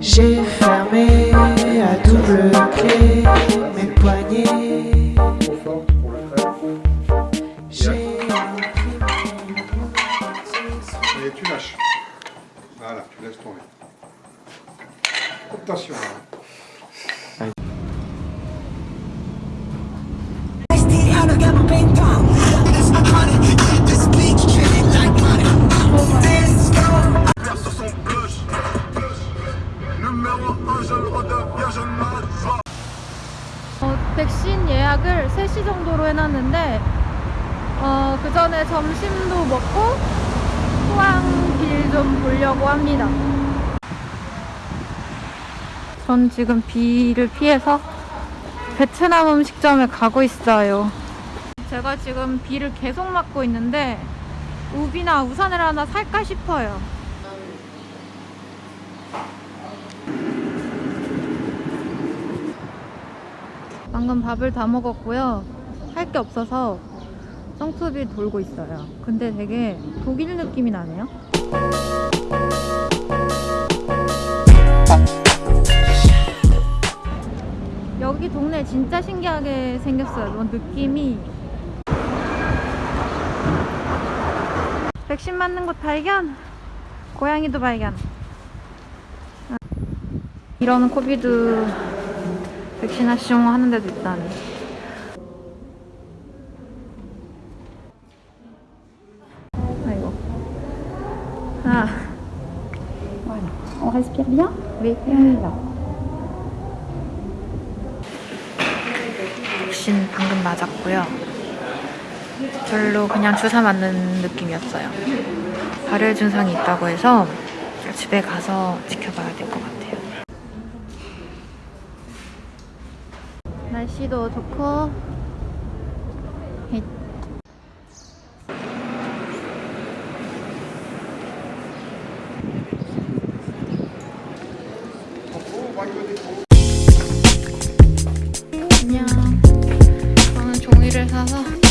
J'ai fermé à double clé mes poignets. J'ai Et tu lâches. Voilà, tu laisses tomber. Attention. hein. 어, 백신 예약을 3시 정도로 해놨는데 어, 그 전에 점심도 먹고 포항빌 좀 보려고 합니다. 전 지금 비를 피해서 베트남 음식점에 가고 있어요. 제가 지금 비를 계속 맞고 있는데 우비나 우산을 하나 살까 싶어요. 방금 밥을 다 먹었고요. 할 게 없어서 성수비 돌고 있어요. 근데 되게 독일 느낌이 나네요. 여기 동네 진짜 신기하게 생겼어요. 뭔 느낌이 백신 맞는 곳 발견! 고양이도 발견. 아, 이런 코비드 백신하시용 하는 데도 있다니. 아이고. 아, On respire bien 네. et on y va. 백신 방금 맞았고요. 별로 그냥 주사 맞는 느낌이었어요. 발열 증상이 있다고 해서 집에 가서 지켜봐야 될 것 같아요. 날씨도 좋고 헷. 안녕. 저는 종이를 사서